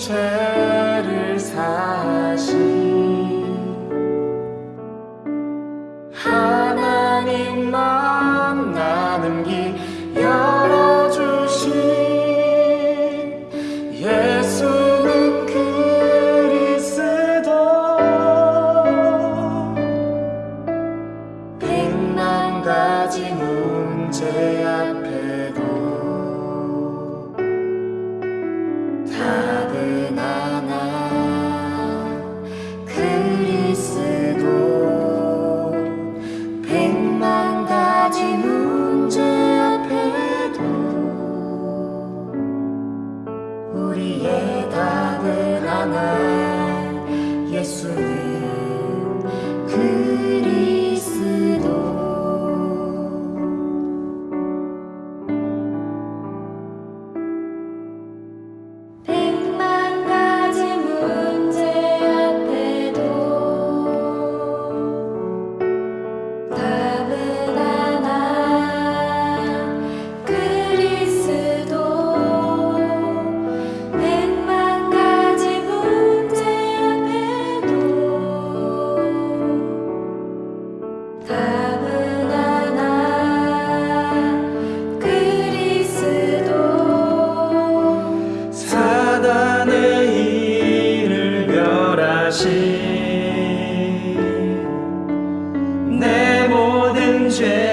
죄를 사신 하나님만 나는 길 열어주신 예수는 그리스도. 백만 가지 문제 앞 Who 雪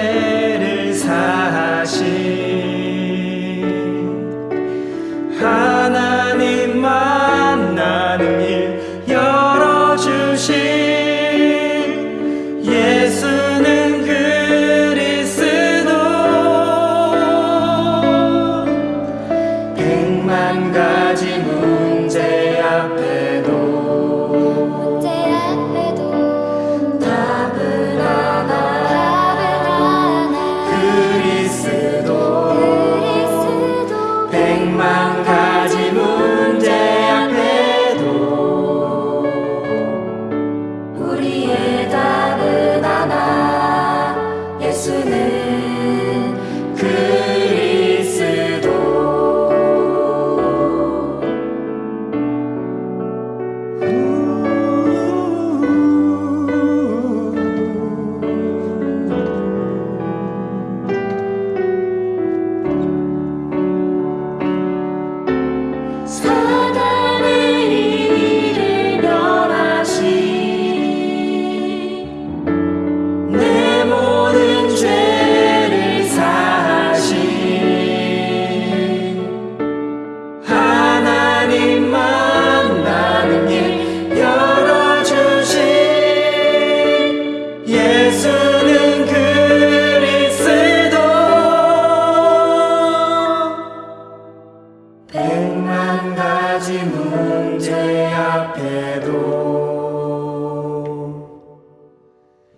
예수는 그리스도. 백만 가지 문제 앞에도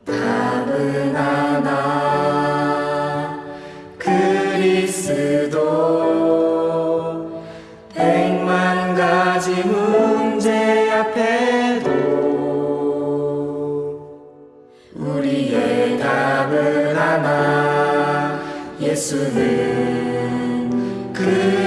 답은 하나 그리스도. 예수는 그